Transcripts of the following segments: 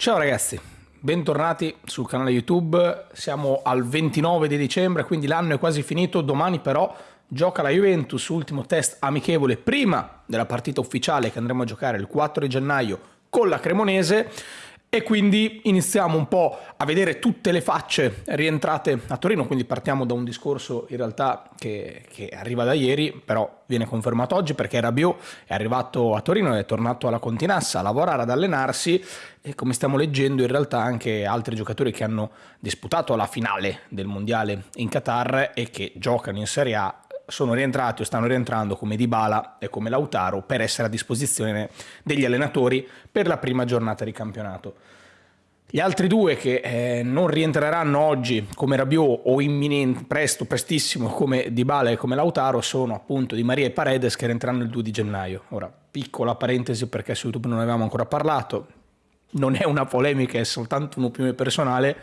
Ciao ragazzi, bentornati sul canale YouTube, siamo al 29 di dicembre, quindi l'anno è quasi finito, domani però gioca la Juventus, ultimo test amichevole prima della partita ufficiale che andremo a giocare il 4 di gennaio con la Cremonese e quindi iniziamo un po' a vedere tutte le facce rientrate a Torino, quindi partiamo da un discorso in realtà che, che arriva da ieri, però viene confermato oggi perché Rabiot è arrivato a Torino, è tornato alla Continassa a lavorare, ad allenarsi e come stiamo leggendo in realtà anche altri giocatori che hanno disputato la finale del mondiale in Qatar e che giocano in Serie A sono rientrati o stanno rientrando come Dybala e come Lautaro per essere a disposizione degli allenatori per la prima giornata di campionato. Gli altri due che eh, non rientreranno oggi come Rabiot o imminente, presto, prestissimo come Dybala e come Lautaro sono appunto Di Maria e Paredes che rientreranno il 2 di gennaio. Ora, piccola parentesi perché su YouTube non avevamo ancora parlato, non è una polemica, è soltanto un'opinione personale.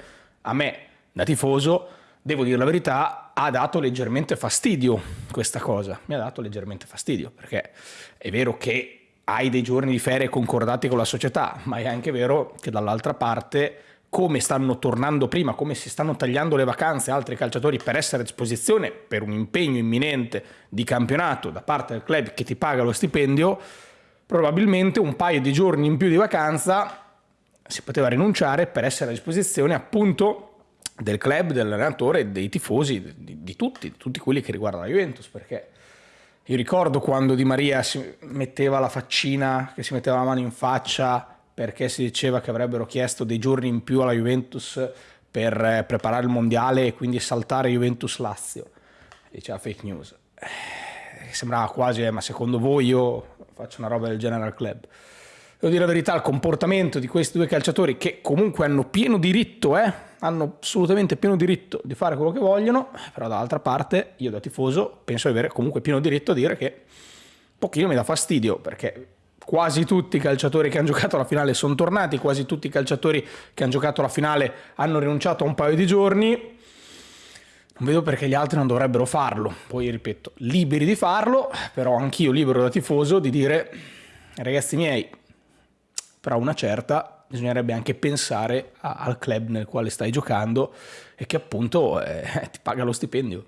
A me, da tifoso, devo dire la verità, ha dato leggermente fastidio questa cosa. Mi ha dato leggermente fastidio perché è vero che hai dei giorni di ferie concordati con la società, ma è anche vero che dall'altra parte come stanno tornando prima, come si stanno tagliando le vacanze altri calciatori per essere a disposizione per un impegno imminente di campionato da parte del club che ti paga lo stipendio, probabilmente un paio di giorni in più di vacanza si poteva rinunciare per essere a disposizione appunto del club, dell'allenatore, dei tifosi, di, di, tutti, di tutti quelli che riguardano la Juventus, perché io ricordo quando Di Maria si metteva la faccina, che si metteva la mano in faccia perché si diceva che avrebbero chiesto dei giorni in più alla Juventus per eh, preparare il mondiale e quindi saltare Juventus-Lazio. Diceva fake news. Eh, sembrava quasi, eh, ma secondo voi io faccio una roba del genere al club? Devo dire la verità, il comportamento di questi due calciatori che comunque hanno pieno diritto, eh, hanno assolutamente pieno diritto di fare quello che vogliono, però dall'altra parte io da tifoso penso di avere comunque pieno diritto a dire che un pochino mi dà fastidio perché quasi tutti i calciatori che hanno giocato alla finale sono tornati, quasi tutti i calciatori che hanno giocato alla finale hanno rinunciato a un paio di giorni, non vedo perché gli altri non dovrebbero farlo, poi ripeto, liberi di farlo, però anch'io libero da tifoso di dire ragazzi miei, però una certa bisognerebbe anche pensare a, al club nel quale stai giocando e che appunto eh, ti paga lo stipendio.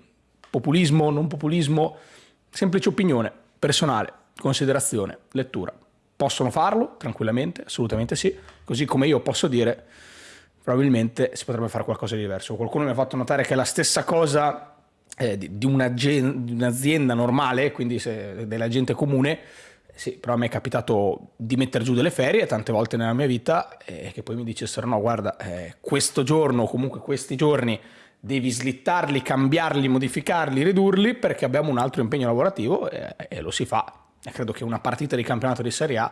Populismo, non populismo, semplice opinione, personale, considerazione, lettura. Possono farlo tranquillamente, assolutamente sì, così come io posso dire probabilmente si potrebbe fare qualcosa di diverso. Qualcuno mi ha fatto notare che è la stessa cosa eh, di, di un'azienda normale, quindi se, della gente comune, sì, però a me è capitato di mettere giù delle ferie tante volte nella mia vita e che poi mi dicessero no guarda eh, questo giorno o comunque questi giorni devi slittarli, cambiarli, modificarli, ridurli perché abbiamo un altro impegno lavorativo e, e lo si fa. E credo che una partita di campionato di Serie A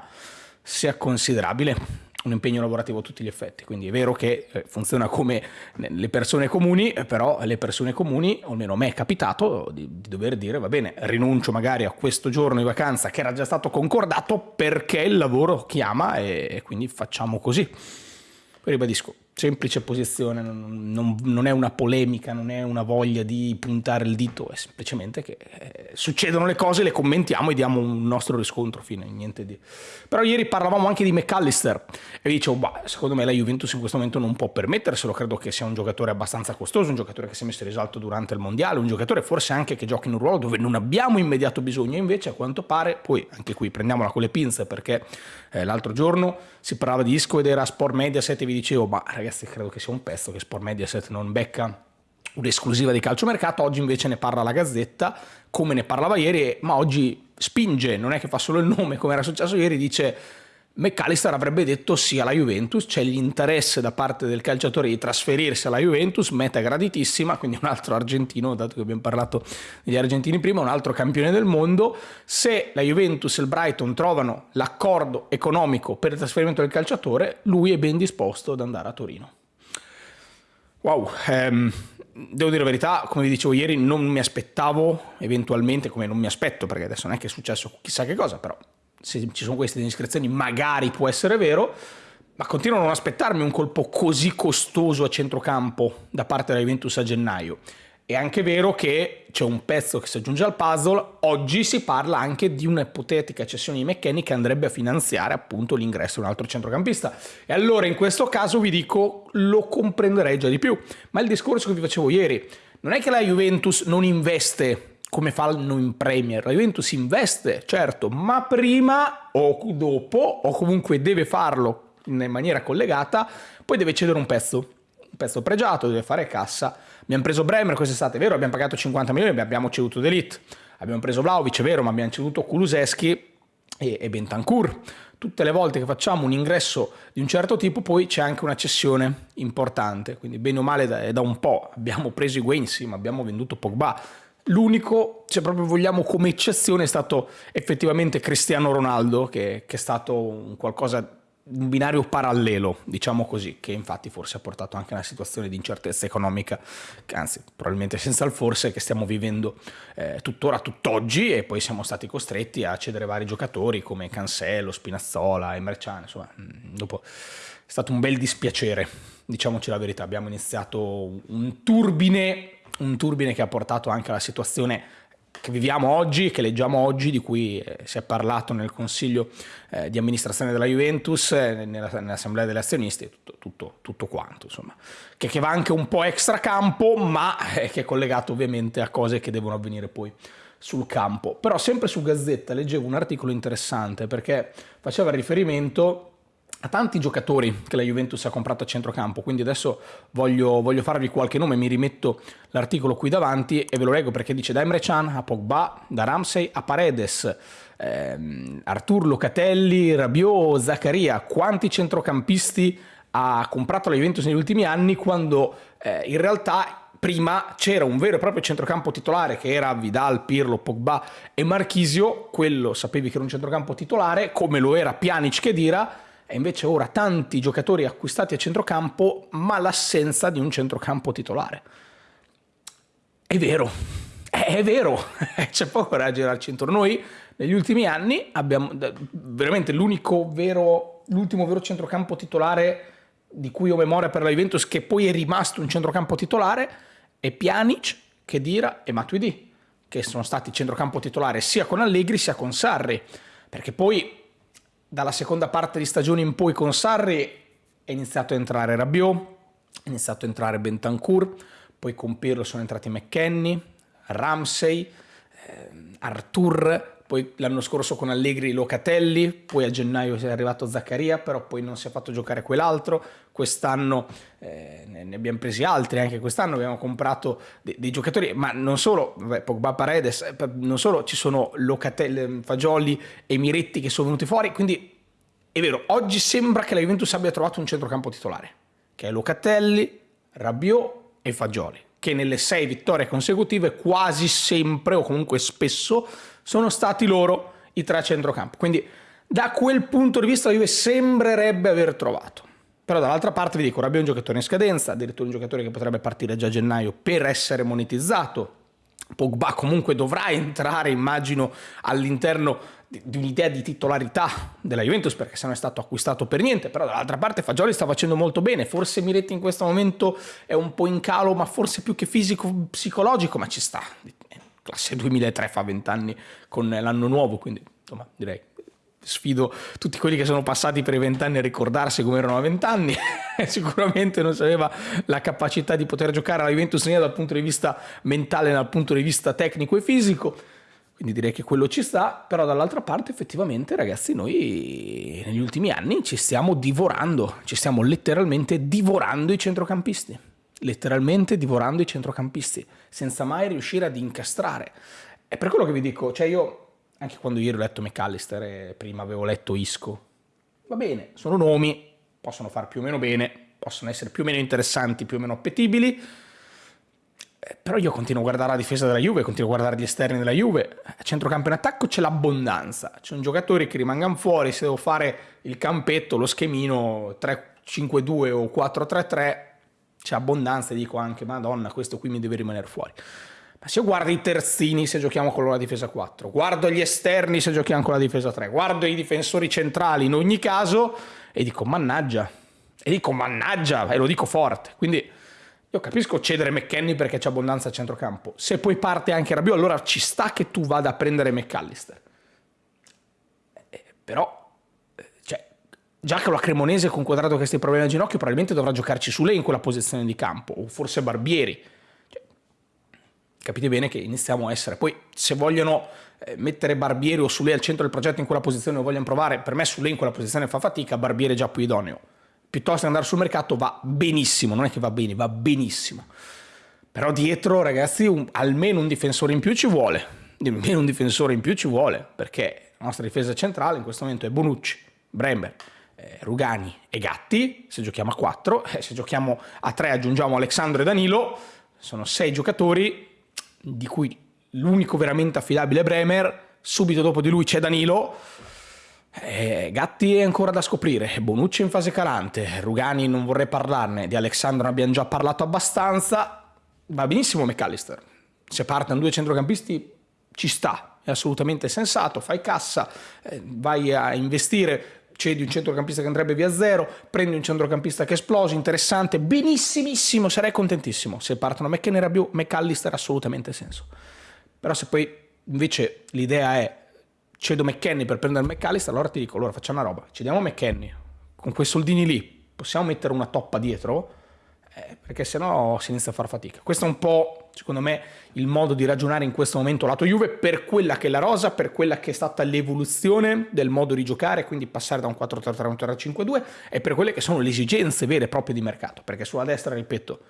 sia considerabile un impegno lavorativo a tutti gli effetti, quindi è vero che eh, funziona come le persone comuni, eh, però le persone comuni, o almeno a me è capitato di, di, dover dire va bene, rinuncio magari a questo giorno di vacanza che era già stato concordato perché il lavoro chiama e, e quindi facciamo così. Poi ribadisco, semplice posizione, non, non, è una polemica, non è una voglia di puntare il dito, è semplicemente che eh, succedono le cose, le commentiamo e diamo un nostro riscontro, fine, niente di... Però ieri parlavamo anche di McAllister e dicevo, bah, secondo me la Juventus in questo momento non può permetterselo, credo che sia un giocatore abbastanza costoso, un giocatore che si è messo in risalto durante il mondiale, un giocatore forse anche che gioca in un ruolo dove non abbiamo immediato bisogno, invece a quanto pare, poi anche qui prendiamola con le pinze perché eh, l'altro giorno si parlava di Isco ed era Sport Mediaset e vi dicevo, ma ragazzi, ragazzi credo che sia un pezzo che Sport Mediaset non becca un'esclusiva di calciomercato, oggi invece ne parla la Gazzetta, come ne parlava ieri, ma oggi spinge, non è che fa solo il nome come era successo ieri, dice McAllister avrebbe detto sì alla Juventus, c'è l'interesse da parte del calciatore di trasferirsi alla Juventus, meta graditissima, quindi un altro argentino, dato che abbiamo parlato degli argentini prima, un altro campione del mondo, se la Juventus e il Brighton trovano l'accordo economico per il trasferimento del calciatore, lui è ben disposto ad andare a Torino. Wow, ehm, devo dire la verità, come vi dicevo ieri, non mi aspettavo eventualmente, come non mi aspetto, perché adesso non è che è successo chissà che cosa, però se ci sono queste indiscrezioni magari può essere vero, ma continuo a non aspettarmi un colpo così costoso a centrocampo da parte della Juventus a gennaio. È anche vero che c'è un pezzo che si aggiunge al puzzle, oggi si parla anche di un'ipotetica cessione di McKenny che andrebbe a finanziare appunto l'ingresso di un altro centrocampista. E allora in questo caso vi dico, lo comprenderei già di più. Ma il discorso che vi facevo ieri, non è che la Juventus non investe come fanno in Premier. La Juventus investe, certo, ma prima o dopo, o comunque deve farlo in maniera collegata, poi deve cedere un pezzo un pezzo pregiato, deve fare cassa. Abbiamo preso Bremer quest'estate, è vero, abbiamo pagato 50 milioni, abbiamo ceduto D'Elite. Abbiamo preso Vlaovic, è vero, ma abbiamo ceduto Kuluseschi e, e Bentancur. Tutte le volte che facciamo un ingresso di un certo tipo, poi c'è anche una cessione importante. Quindi, bene o male, da, da un po' abbiamo preso Wayne, sì, ma abbiamo venduto Pogba. L'unico, se proprio vogliamo come eccezione, è stato effettivamente Cristiano Ronaldo, che, che è stato un qualcosa un binario parallelo, diciamo così, che infatti forse ha portato anche a una situazione di incertezza economica, anzi probabilmente senza il forse, che stiamo vivendo eh, tuttora, tutt'oggi e poi siamo stati costretti a cedere vari giocatori come Cancello, Spinazzola, Emerciane, insomma, mm, dopo è stato un bel dispiacere, diciamoci la verità, abbiamo iniziato un turbine, un turbine che ha portato anche alla situazione che viviamo oggi, che leggiamo oggi, di cui eh, si è parlato nel consiglio eh, di amministrazione della Juventus, eh, nella, nell'assemblea degli azionisti, tutto, tutto, tutto quanto, insomma, che, che, va anche un po' extra campo, ma che è collegato ovviamente a cose che devono avvenire poi sul campo. Però sempre su Gazzetta leggevo un articolo interessante perché faceva riferimento a tanti giocatori che la Juventus ha comprato a centrocampo, quindi adesso voglio, voglio farvi qualche nome, mi rimetto l'articolo qui davanti e ve lo leggo perché dice da Emre Can a Pogba, da Ramsey a Paredes, ehm, Artur Locatelli, Rabiot, Zaccaria, quanti centrocampisti ha comprato la Juventus negli ultimi anni quando eh, in realtà prima c'era un vero e proprio centrocampo titolare che era Vidal, Pirlo, Pogba e Marchisio, quello sapevi che era un centrocampo titolare, come lo era Pjanic che dira, e invece ora tanti giocatori acquistati a centrocampo, ma l'assenza di un centrocampo titolare. È vero, è vero, c'è poco da girarci intorno. Noi negli ultimi anni abbiamo veramente l'unico vero, l'ultimo vero centrocampo titolare di cui ho memoria per la Juventus, che poi è rimasto un centrocampo titolare, è Pjanic, Kedira e Matuidi, che sono stati centrocampo titolare sia con Allegri sia con Sarri, perché poi dalla seconda parte di stagione in poi con Sarri è iniziato a entrare Rabiot, è iniziato a entrare Bentancur, poi con Pirlo sono entrati McKenny, Ramsey, eh, Artur, poi l'anno scorso con Allegri Locatelli, poi a gennaio è arrivato Zaccaria, però poi non si è fatto giocare quell'altro, quest'anno eh, ne abbiamo presi altri, anche quest'anno abbiamo comprato dei, dei giocatori, ma non solo, vabbè, Pogba Paredes, eh, non solo ci sono Locatelli, Fagioli e Miretti che sono venuti fuori, quindi è vero, oggi sembra che la Juventus abbia trovato un centrocampo titolare, che è Locatelli, Rabiot e Fagioli che nelle sei vittorie consecutive quasi sempre o comunque spesso sono stati loro i tre a centrocampo. Quindi da quel punto di vista la Juve sembrerebbe aver trovato. Però dall'altra parte vi dico, Rabiot è un giocatore in scadenza, addirittura un giocatore che potrebbe partire già a gennaio per essere monetizzato. Pogba comunque dovrà entrare, immagino, all'interno di un'idea di titolarità della Juventus perché se non è stato acquistato per niente però dall'altra parte Fagioli sta facendo molto bene forse Miretti in questo momento è un po' in calo ma forse più che fisico psicologico ma ci sta classe 2003 fa 20 anni con l'anno nuovo quindi insomma direi sfido tutti quelli che sono passati per i vent'anni a ricordarsi come erano a vent'anni. Sicuramente non sapeva la capacità di poter giocare alla Juventus né dal punto di vista mentale dal punto di vista tecnico e fisico. Quindi direi che quello ci sta, però dall'altra parte effettivamente ragazzi noi negli ultimi anni ci stiamo divorando, ci stiamo letteralmente divorando i centrocampisti, letteralmente divorando i centrocampisti, senza mai riuscire ad incastrare. È per quello che vi dico, cioè io, anche quando ieri ho letto McAllister e prima avevo letto Isco, va bene, sono nomi, possono far più o meno bene, possono essere più o meno interessanti, più o meno appetibili, eh, però io continuo a guardare la difesa della Juve, continuo a guardare gli esterni della Juve. A centrocampo in attacco c'è l'abbondanza. C'è un giocatore che rimangano fuori, se devo fare il campetto, lo schemino 3-5-2 o 4-3-3, c'è abbondanza e dico anche, madonna, questo qui mi deve rimanere fuori. Ma se io guardo i terzini se giochiamo con la difesa 4, guardo gli esterni se giochiamo con la difesa 3, guardo i difensori centrali in ogni caso e dico mannaggia, e dico mannaggia, e lo dico forte. Quindi Io capisco cedere McKenny perché c'è abbondanza a centrocampo. Se poi parte anche Rabiot, allora ci sta che tu vada a prendere McAllister. Eh, però, già che la Cremonese con quadrato che questi problemi al ginocchio, probabilmente dovrà giocarci su lei in quella posizione di campo, o forse Barbieri. Cioè, capite bene che iniziamo a essere. Poi, se vogliono eh, mettere Barbieri o su lei al centro del progetto in quella posizione, lo vogliono provare, per me su lei in quella posizione fa fatica, Barbieri è già più idoneo piuttosto che andare sul mercato va benissimo, non è che va bene, va benissimo. Però dietro, ragazzi, un, almeno un difensore in più ci vuole. Almeno un difensore in più ci vuole, perché la nostra difesa centrale in questo momento è Bonucci, Brember, eh, Rugani e Gatti, se giochiamo a 4, eh, se giochiamo a 3 aggiungiamo Alessandro e Danilo, sono 6 giocatori, di cui l'unico veramente affidabile è Bremer, subito dopo di lui c'è Danilo, eh, Gatti è ancora da scoprire, Bonucci in fase calante, Rugani non vorrei parlarne, di Alessandro ne abbiamo già parlato abbastanza, va benissimo McAllister, se partono due centrocampisti ci sta, è assolutamente sensato, fai cassa, eh, vai a investire, cedi un centrocampista che andrebbe via zero, prendi un centrocampista che esplose, interessante, benissimissimo, sarei contentissimo, se partono McKenny e Rabiot, McAllister assolutamente senso, però se poi invece l'idea è cedo McKenny per prendere McAllister, allora ti dico, allora facciamo una roba, cediamo McKenny, con quei soldini lì possiamo mettere una toppa dietro, eh, perché sennò si inizia a far fatica. Questo è un po', secondo me, il modo di ragionare in questo momento lato Juve per quella che è la rosa, per quella che è stata l'evoluzione del modo di giocare, quindi passare da un 4-3-3 a un 3-5-2 e per quelle che sono le esigenze vere e proprie di mercato, perché sulla destra, ripeto,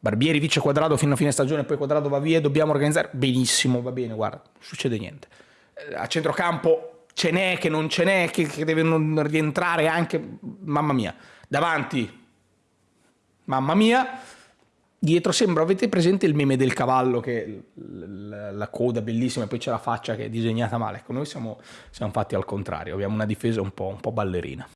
Barbieri vice quadrato fino a fine stagione, poi quadrato va via, dobbiamo organizzare. Benissimo, va bene, guarda, non succede niente. A centrocampo ce n'è, che non ce n'è, che, che deve rientrare anche, mamma mia, davanti, mamma mia, dietro sembra, avete presente il meme del cavallo che la, coda bellissima e poi c'è la faccia che è disegnata male, ecco noi siamo, siamo fatti al contrario, abbiamo una difesa un po', un po ballerina.